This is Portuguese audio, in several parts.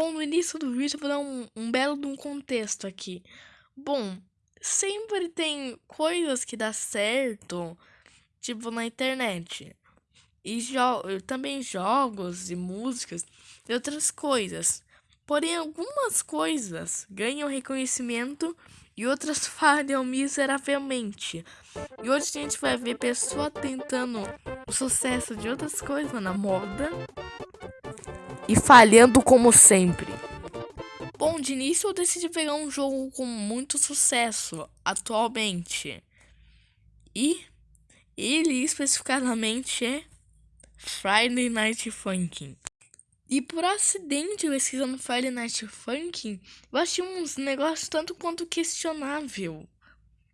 Bom, no início do vídeo eu vou dar um, um belo de um contexto aqui. Bom, sempre tem coisas que dá certo, tipo na internet. E jo também jogos e músicas e outras coisas. Porém, algumas coisas ganham reconhecimento e outras falham miseravelmente. E hoje a gente vai ver pessoa tentando o sucesso de outras coisas na moda e falhando como sempre. Bom, de início eu decidi pegar um jogo com muito sucesso atualmente. E ele especificamente é Friday Night Funkin'. E por acidente, pesquisando Friday Night Funkin', eu achei uns negócios tanto quanto questionável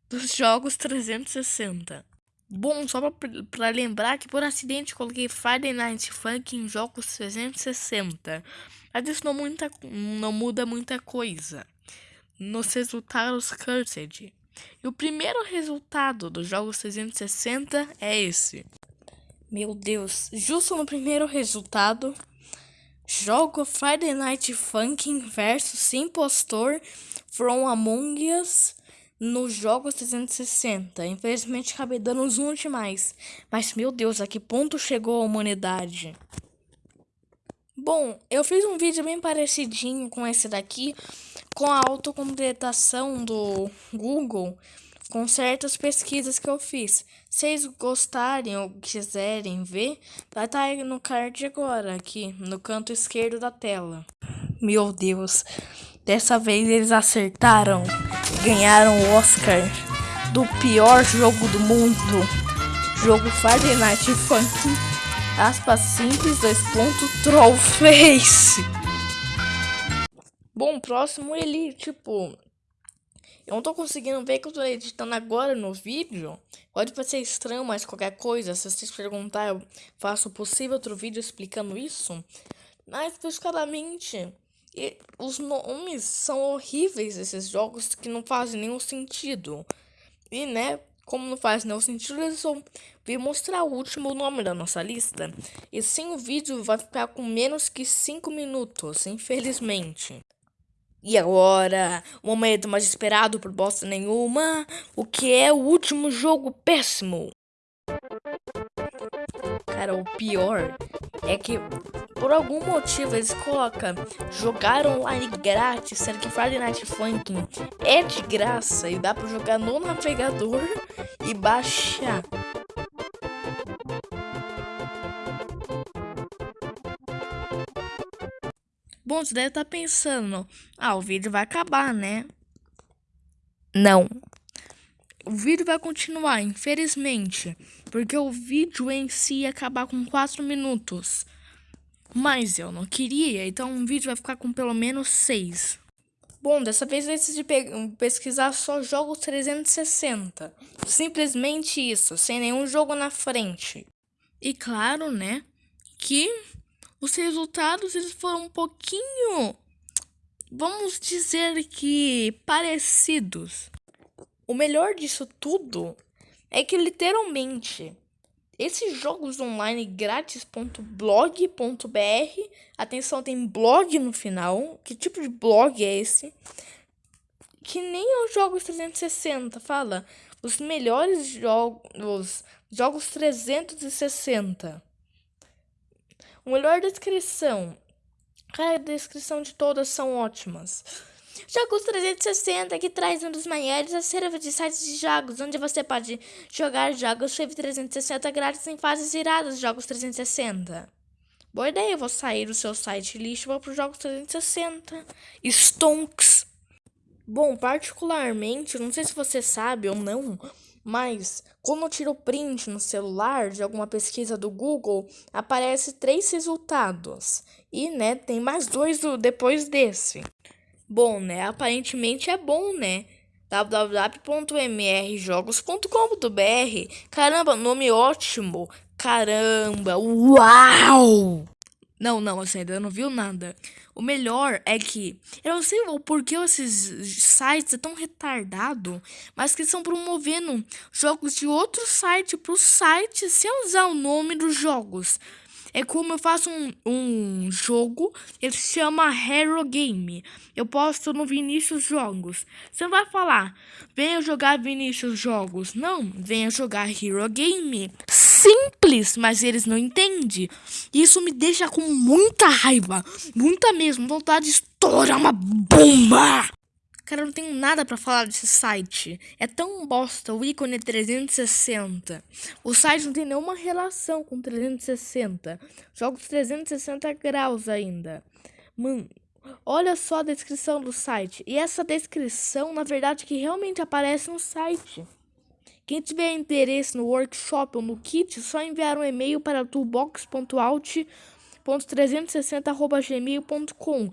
dos jogos 360. Bom, só pra lembrar que por acidente coloquei Friday Night Funk em jogos 360. Mas isso não, muita, não muda muita coisa. Nos resultados Cursed. E o primeiro resultado dos jogos 360 é esse. Meu Deus, justo no primeiro resultado, jogo Friday Night Funkin' versus Impostor from Among Us nos jogos 360. Infelizmente acabei dando zoom demais. Mas meu Deus, a que ponto chegou a humanidade? Bom, eu fiz um vídeo bem parecidinho com esse daqui, com a autocompletação do Google, com certas pesquisas que eu fiz. Se vocês gostarem ou quiserem ver, vai estar tá no card agora, aqui, no canto esquerdo da tela. Meu Deus, dessa vez eles acertaram ganharam o Oscar do pior jogo do mundo. Jogo Night Funk. Aspas simples, dois pontos, troll face. Bom, próximo ele, tipo... Eu não tô conseguindo ver que eu tô editando agora no vídeo. Pode parecer estranho, mas qualquer coisa, se vocês perguntarem, eu faço possível outro vídeo explicando isso. Mas, especificamente, e os nomes são horríveis esses jogos que não fazem nenhum sentido. E, né, como não faz nenhum sentido, eles vão vir mostrar o último nome da nossa lista. E sim, o vídeo vai ficar com menos que 5 minutos, infelizmente. E agora, o momento mais esperado por bosta nenhuma, o que é o último jogo péssimo. Cara, o pior é que por algum motivo eles colocam jogar online grátis, sendo que Friday Night Funkin' é de graça e dá pra jogar no navegador e baixar. Bom, você deve estar tá pensando, ah, o vídeo vai acabar, né? Não. O vídeo vai continuar, infelizmente, porque o vídeo em si ia acabar com 4 minutos. Mas eu não queria, então o vídeo vai ficar com pelo menos 6. Bom, dessa vez eu decidi pesquisar só jogos 360. Simplesmente isso, sem nenhum jogo na frente. E claro, né, que os resultados eles foram um pouquinho, vamos dizer que parecidos. O melhor disso tudo é que literalmente esses jogos online grátis.blog.br, atenção, tem blog no final. Que tipo de blog é esse? Que nem os jogos 360 fala os melhores jogos, jogos 360. O melhor descrição. Cara, a descrição de todas são ótimas. Jogos 360 que traz um dos maiores acervos de sites de jogos, onde você pode jogar jogos Save 360 grátis em fases iradas de jogos 360. Boa ideia, eu vou sair do seu site lixo e vou para os jogos 360. Stonks. Bom, particularmente, não sei se você sabe ou não, mas quando eu tiro print no celular de alguma pesquisa do Google, aparece três resultados. E, né, tem mais dois do, depois desse. Bom, né? Aparentemente é bom, né? www.mrjogos.com.br Caramba, nome ótimo! Caramba! Uau! Não, não, você ainda não viu nada. O melhor é que eu não sei o porquê esses sites é tão retardado, mas que estão promovendo jogos de outro site para o site sem usar o nome dos jogos. É como eu faço um, um jogo, ele se chama Hero Game. Eu posto no Vinícius Jogos. Você não vai falar, venha jogar Vinícius Jogos. Não, venha jogar Hero Game. Simples, mas eles não entendem. Isso me deixa com muita raiva, muita mesmo, vontade de estourar uma bomba. Cara, eu não tenho nada para falar desse site. É tão bosta o ícone 360. O site não tem nenhuma relação com 360. Jogos 360 graus ainda. Mano, olha só a descrição do site. E essa descrição, na verdade, que realmente aparece no site. Quem tiver interesse no workshop ou no kit, só enviar um e-mail para toolbox.alt.360.gmail.com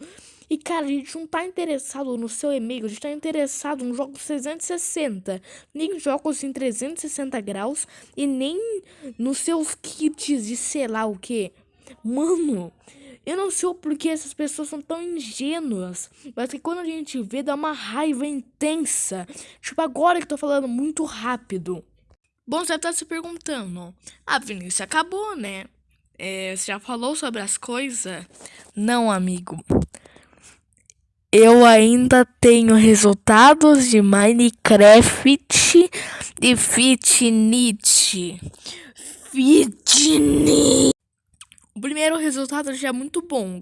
e, cara, a gente não tá interessado no seu e-mail, a gente tá interessado nos jogos 360. Nem jogos em 360 graus e nem nos seus kits de sei lá o que. Mano, eu não sei porque essas pessoas são tão ingênuas. Mas que quando a gente vê, dá uma raiva intensa. Tipo, agora que tô falando muito rápido. Bom, você tá se perguntando. Ah, Vinícius, acabou, né? É, você já falou sobre as coisas? Não, amigo eu ainda tenho resultados de Minecraft e Fitnit. Fitnit. O primeiro resultado já é muito bom.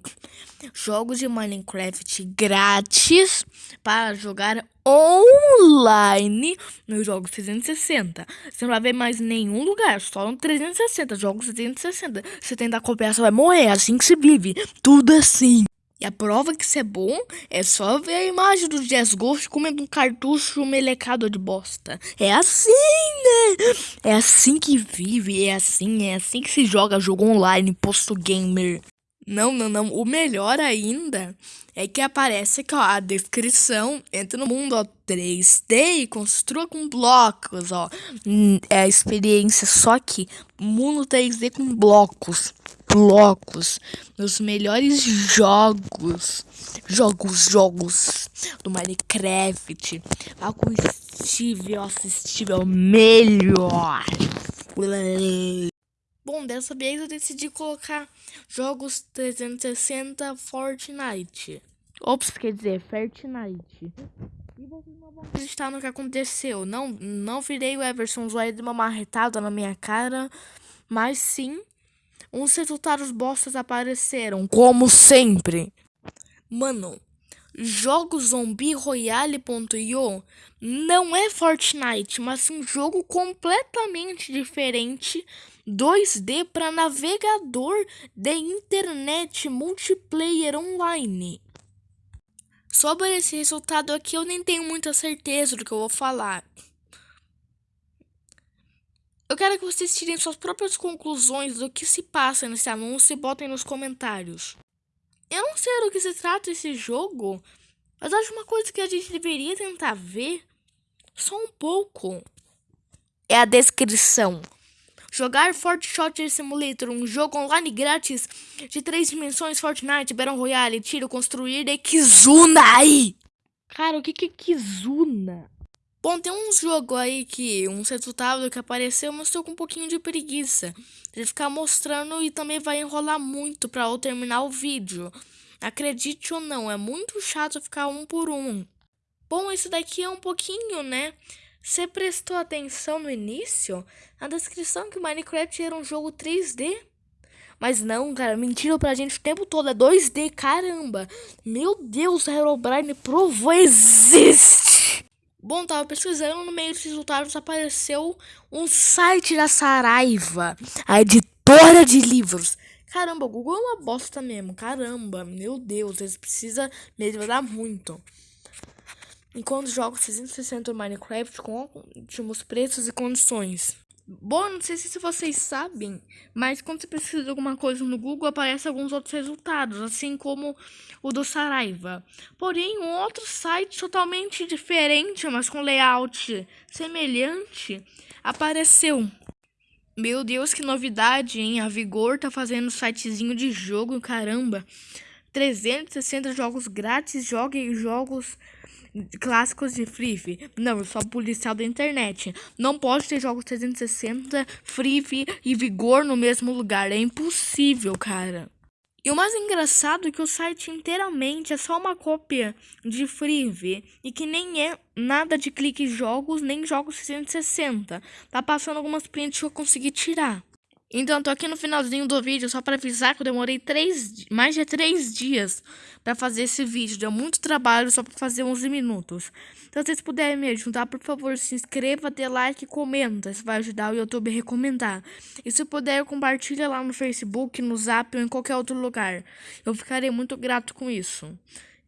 Jogos de Minecraft grátis para jogar online nos jogos 360. Você não vai ver mais nenhum lugar, só no 360, jogos 360. Você tentar copiar, você vai morrer, é assim que se vive. Tudo assim. E a prova que isso é bom é só ver a imagem do Jazz Ghost comendo um cartucho melecado de bosta. É assim, né? É assim que vive, é assim, é assim que se joga jogo online, posto gamer. Não, não, não. O melhor ainda é que aparece aqui, ó, a descrição. Entra no mundo, ó, 3D e construa com blocos, ó. Hum, é a experiência só que mundo 3D com blocos blocos nos melhores jogos, jogos, jogos do Minecraft. Ah, com nossa, Steve é o melhor. Bom, dessa vez eu decidi colocar jogos 360 Fortnite. Ops, quer dizer, Fortnite. E vocês não vão no que aconteceu. Não, não virei o Everson Zoe de uma marretada na minha cara, mas sim uns resultados bostas apareceram, como sempre. Mano, jogo Zombie Royale.io não é Fortnite, mas um jogo completamente diferente 2D para navegador de internet multiplayer online. Sobre esse resultado aqui eu nem tenho muita certeza do que eu vou falar. Eu quero que vocês tirem suas próprias conclusões do que se passa nesse anúncio e botem nos comentários. Eu não sei do que se trata esse jogo, mas acho uma coisa que a gente deveria tentar ver só um pouco. É a descrição. Jogar Fort Shooter Simulator, um jogo online grátis de três dimensões Fortnite, Battle Royale, tiro, construir de Kizuna aí. Cara, o que que é Kizuna? Bom, tem um jogo aí que, um resultado que apareceu, mas estou com um pouquinho de preguiça de ficar mostrando e também vai enrolar muito para eu terminar o vídeo. Acredite ou não, é muito chato ficar um por um. Bom, esse daqui é um pouquinho, né? Você prestou atenção no início? Na descrição que Minecraft era um jogo 3D? Mas não, cara, mentiram pra gente o tempo todo, é 2D, caramba. Meu Deus, a Herobrine provou, existe! Bom, tava pesquisando, no meio dos resultados apareceu um site da Saraiva, a editora de livros. Caramba, o Google é uma bosta mesmo, caramba, meu Deus, eles precisam melhorar muito. Enquanto jogo 660 Minecraft com ótimos preços e condições. Bom, não sei se vocês sabem, mas quando você pesquisa alguma coisa no Google, aparece alguns outros resultados, assim como o do Saraiva. Porém, um outro site totalmente diferente, mas com layout semelhante, apareceu. Meu Deus, que novidade, hein? A Vigor tá fazendo sitezinho de jogo, caramba. 360 jogos grátis, jogue jogos clássicos de Free. Não, eu sou policial da internet. Não pode ter jogos 360, Free e Vigor no mesmo lugar. É impossível, cara. E o mais engraçado é que o site inteiramente é só uma cópia de Free e que nem é nada de clique jogos, nem jogos 360. Tá passando algumas prints que eu consegui tirar. Então, tô aqui no finalzinho do vídeo só para avisar que eu demorei três, mais de três dias para fazer esse vídeo. Deu muito trabalho só para fazer 11 minutos. Então, se vocês puderem me ajudar, por favor, se inscreva, dê like e comenta. Isso vai ajudar o YouTube a recomendar. E se puder, compartilha lá no Facebook, no Zap ou em qualquer outro lugar. Eu ficarei muito grato com isso.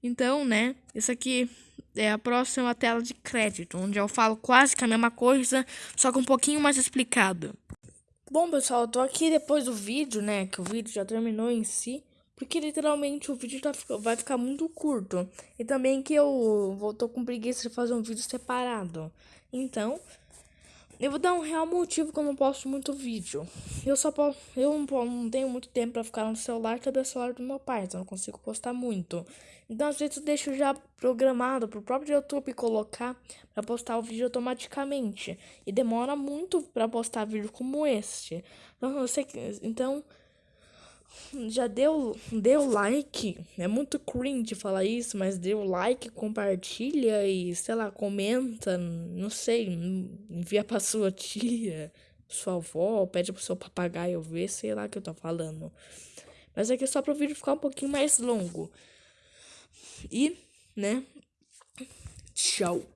Então, né, isso aqui é a próxima tela de crédito, onde eu falo quase que a mesma coisa, só que um pouquinho mais explicado. Bom, pessoal, eu tô aqui depois do vídeo, né? Que o vídeo já terminou em si. Porque literalmente o vídeo tá, vai ficar muito curto. E também que eu tô com preguiça de fazer um vídeo separado. Então, eu vou dar um real motivo que eu não posto muito vídeo. Eu só posso, eu não, tenho muito tempo para ficar no celular, que é o celular do meu pai, então eu não consigo postar muito. Então às vezes eu deixo já programado pro próprio YouTube colocar para postar o vídeo automaticamente. E demora muito para postar vídeo como este. Então, eu sei que, então já deu, deu like. É muito cringe falar isso, mas deu like, compartilha e, sei lá, comenta. Não sei, envia pra sua tia, sua avó, pede pro seu papagaio ver, sei lá o que eu tô falando. Mas é que é só pro vídeo ficar um pouquinho mais longo. E, né? Tchau.